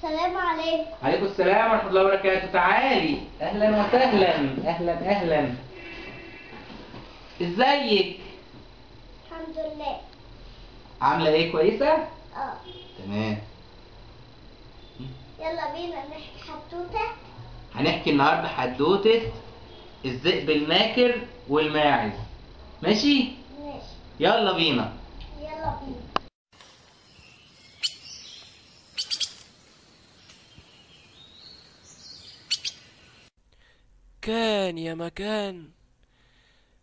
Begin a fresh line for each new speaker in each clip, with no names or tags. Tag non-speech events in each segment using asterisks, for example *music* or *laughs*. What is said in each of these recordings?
السلام عليكم.
عليكم السلام ورحمة الله وبركاته. تعالي. أهلا وسهلا. أهلا أهلا. إزيك؟
الحمد لله.
عاملة إيه؟ كويسة؟
آه.
تمام.
يلا بينا نحكي حدوتة.
هنحكي النهاردة حدوتة الذئب الماكر والماعز. ماشي؟
ماشي.
يلا بينا
يلا بينا
كان يا مكان.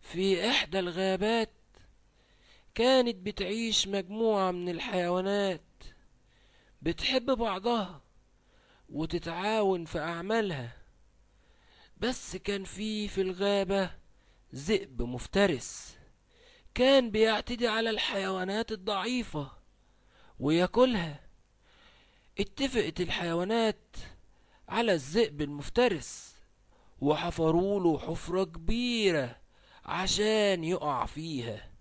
في إحدى الغابات كانت بتعيش مجموعة من الحيوانات بتحب بعضها وتتعاون في أعمالها. بس كان في في الغابة ذئب مفترس كان بيعتدي على الحيوانات الضعيفة وياكلها. اتفقت الحيوانات على الذئب المفترس. وحفروا له حفرة كبيرة عشان يقع فيها.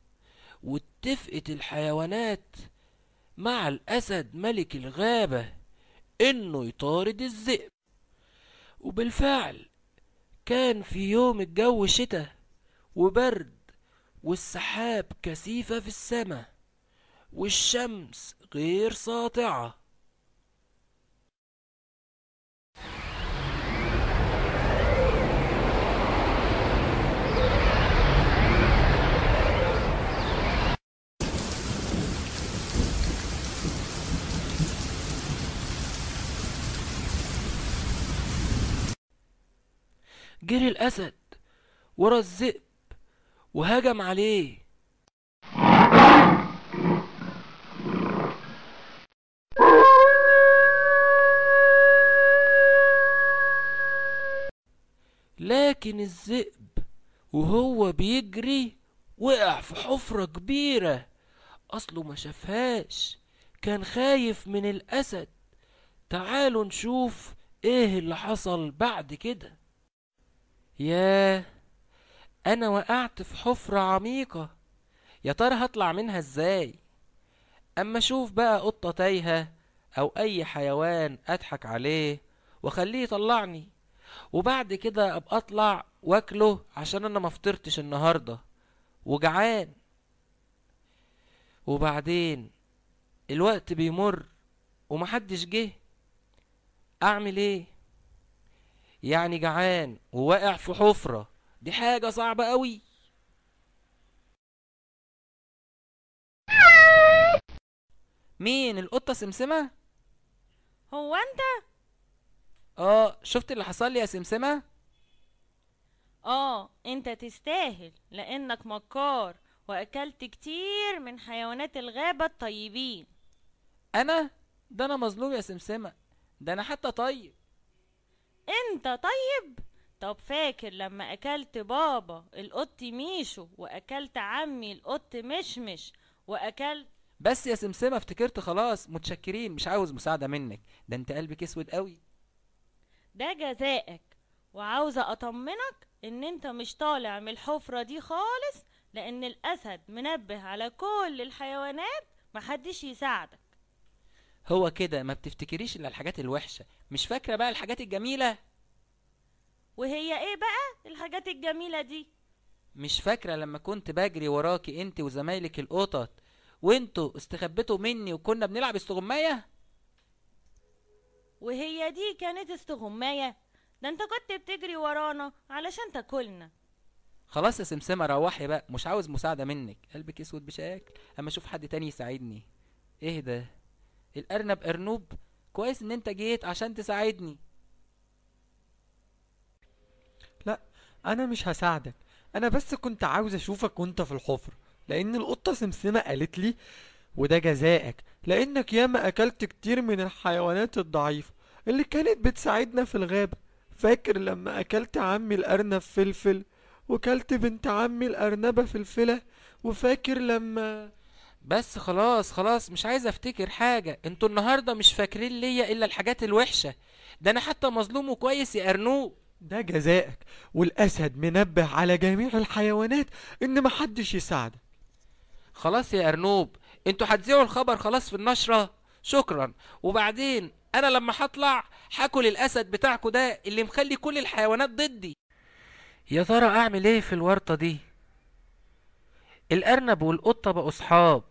واتفقت الحيوانات مع الأسد ملك الغابة إنه يطارد الذئب. وبالفعل كان في يوم الجو شتاء وبرد والسحاب كثيفة في السماء والشمس غير ساطعة. جري الأسد ورا الذئب وهجم عليه. لكن الذئب وهو بيجري وقع في حفرة كبيرة أصله ما شافهاش كان خايف من الأسد. تعالوا نشوف إيه اللي حصل بعد كده. ياه أنا وقعت في حفرة عميقة. يا ترى هطلع منها إزاي؟ أما أشوف بقى قطة تايهة أو أي حيوان أضحك عليه وأخليه يطلعني. وبعد كده أبقى أطلع وأكله عشان أنا مفطرتش النهاردة. وجعان. وبعدين الوقت بيمر ومحدش جه. أعمل إيه؟ يعني جعان وواقع في حفرة. دي حاجة صعبة قوي. مين؟ القطة سمسمة؟
هو انت؟
آه شفت اللي حصل لي يا سمسمة؟
آه انت تستاهل لأنك مكار وأكلت كتير من حيوانات الغابة الطيبين.
أنا؟ ده أنا مظلوم يا سمسمة. ده أنا حتى طيب.
انت طيب؟ طب فاكر لما أكلت بابا القط ميشو وأكلت عمي القط مشمش واكلت
بس يا سمسمة افتكرت خلاص متشكرين مش عاوز مساعدة منك. ده انت قلبك أسود قوي.
ده جزائك. وعاوزة أطمنك إن انت مش طالع من الحفرة دي خالص لأن الأسد منبه على كل الحيوانات محدش يساعدك.
هو كده ما بتفتكريش إلا الحاجات الوحشة. مش فاكرة بقى الحاجات الجميلة؟
وهي إيه بقى الحاجات الجميلة دي؟
مش فاكرة لما كنت بجري وراكي انت وزمايلك القطط وأنتوا استخبيتوا مني وكنا بنلعب استغماية؟
وهي دي كانت استغماية؟ ده أنت كنت بتجري ورانا علشان تاكلنا.
خلاص يا سمسمة روحي بقى. مش عاوز مساعدة منك. قلبك أسود بشكل. أما أشوف حد تاني يساعدني. إيه ده؟ الأرنب أرنوب كويس إن أنت جيت عشان تساعدني.
لا أنا مش هساعدك. أنا بس كنت عاوز أشوفك وأنت في الحفرة لأن القطة سمسمة قالت لي وده جزائك لأنك ياما أكلت كتير من الحيوانات الضعيفة اللي كانت بتساعدنا في الغابة. فاكر لما أكلت عمي الأرنب فلفل وكلت بنت عمي الأرنبة فلفلة وفاكر لما
بس خلاص خلاص مش عايز افتكر حاجة. أنتوا النهاردة مش فاكرين ليا إلا الحاجات الوحشة. ده أنا حتى مظلوم وكويس يا أرنوب.
ده جزائك. والأسد منبه على جميع الحيوانات إن محدش يساعدك.
خلاص يا أرنوب. أنتوا هتذيعوا الخبر خلاص في النشرة. شكرا. وبعدين
أنا لما هطلع هاكل الأسد بتاعكو ده اللي مخلي كل الحيوانات ضدي. يا ترى أعمل إيه في الورطة دي؟ الأرنب والقطة بقوا صحاب.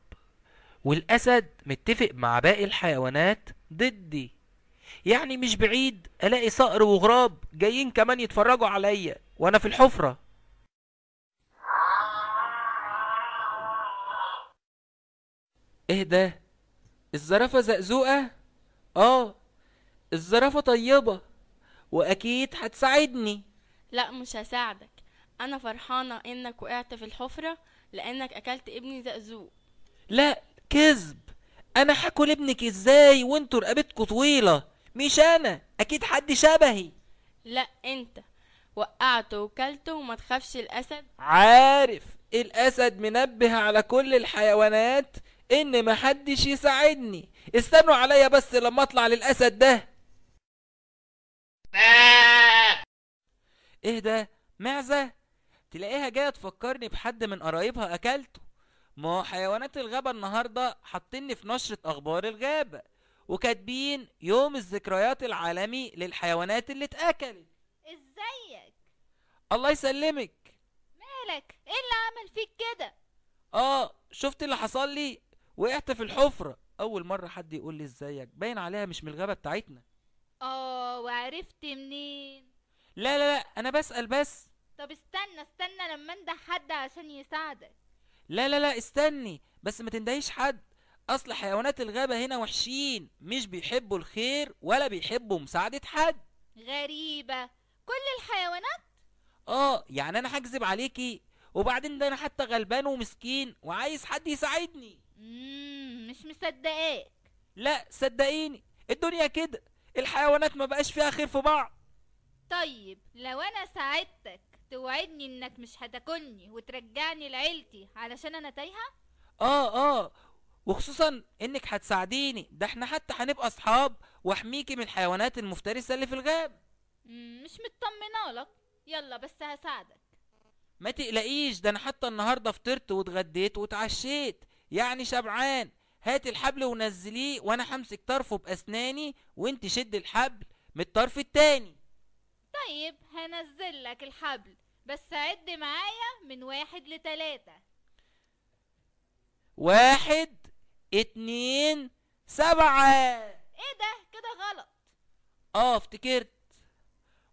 والأسد متفق مع باقي الحيوانات ضدي. يعني مش بعيد ألاقي صقر وغراب جايين كمان يتفرجوا عليا وأنا في الحفرة. إيه ده؟ الزرافة زقزوقة؟ آه الزرافة طيبة وأكيد هتساعدني.
لا مش هساعدك. أنا فرحانة إنك وقعت في الحفرة لإنك أكلت ابني زقزوق.
لا كذب. أنا هاكل ابنك إزاي وانتوا رقبتكوا طويلة؟ مش أنا أكيد حد شبهي.
لا أنت. وقعته وكلته وما تخافش الأسد.
عارف الأسد منبه على كل الحيوانات إن محدش يساعدني. استنوا عليا بس لما أطلع للأسد ده. إيه ده؟ معزة؟ تلاقيها جاية تفكرني بحد من قرايبها أكلته. ما هو حيوانات الغابة النهاردة حاطيني في نشرة أخبار الغابة وكاتبين يوم الذكريات العالمي للحيوانات اللي اتأكلت.
إزيك؟
الله يسلمك.
مالك؟ إيه اللي عمل فيك كده؟
آه شفت اللي حصل لي؟ وقعت في الحفرة. أول مرة حد يقول لي إزيك. باين عليها مش من الغابة بتاعتنا.
آه وعرفت منين؟
لا لا لا أنا بسأل بس.
طب استنى استنى لما أنده حد عشان يساعدك.
لا لا لا استني بس ما تندهيش حد. أصل حيوانات الغابة هنا وحشين مش بيحبوا الخير ولا بيحبوا مساعدة حد.
غريبة. كل الحيوانات؟
آه يعني أنا هكذب عليكي وبعدين ده أنا حتى غلبان ومسكين وعايز حد يساعدني.
مم مش مصدقاك.
لا صدقيني الدنيا كده الحيوانات ما بقاش فيها خير في بعض.
طيب لو أنا ساعدتك توعدني إنك مش هتاكلني وترجعني لعيلتي علشان أنا تايهة؟
آه آه وخصوصا إنك هتساعديني. ده إحنا حتى هنبقى أصحاب وأحميكي من الحيوانات المفترسة اللي في الغاب
مم مش مطمنة لك. يلا بس هساعدك.
ما تقلقيش ده أنا حتى النهارده فطرت واتغديت واتعشيت. يعني شبعان هات الحبل ونزليه وأنا همسك طرفه بأسناني وأنت شد الحبل من الطرف التاني.
طيب هنزل لك الحبل بس عد معايا من واحد لتلاتة.
واحد اتنين سبعة.
إيه ده؟ كده غلط.
آه افتكرت.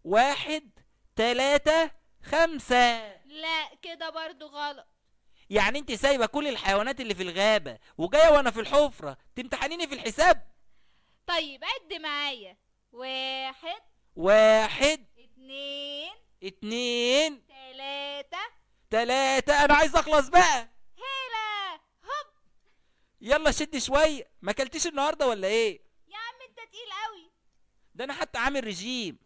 واحد تلاتة خمسة.
لا كده برضو غلط.
يعني انت سايبة كل الحيوانات اللي في الغابة وجاية وأنا في الحفرة تمتحنيني في الحساب؟
طيب عد معايا. واحد.
واحد
اتنين
اتنين.
تلاتة.
تلاتة. أنا عايز أخلص بقى.
هيلا هوب.
يلا شد شوية ما أكلتيش النهاردة ولا إيه؟
يا عم أنت تقيل قوي
ده أنا حتى عامل رجيم.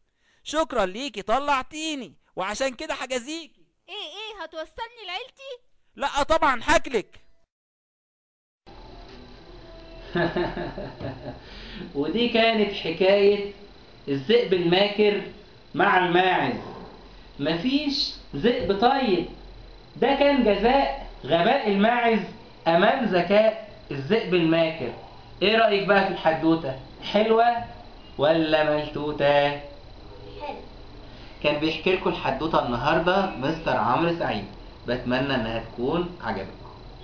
شكرا ليكي طلعتيني. وعشان كده هجازيكي
إيه إيه هتوصلني لعيلتي؟
لا طبعا هاكلك. *laughs*
ودي كانت حكاية الذئب الماكر مع الماعز. مفيش ذئب طيب. ده كان جزاء غباء الماعز أمام ذكاء الذئب الماكر. إيه رأيك بقى في الحدوتة؟ حلوة ولا ملتوتة
حلو.
كان بيحكي لكم الحدوتة النهاردة مستر عمرو سعيد. بتمنى إنها تكون عجبتكم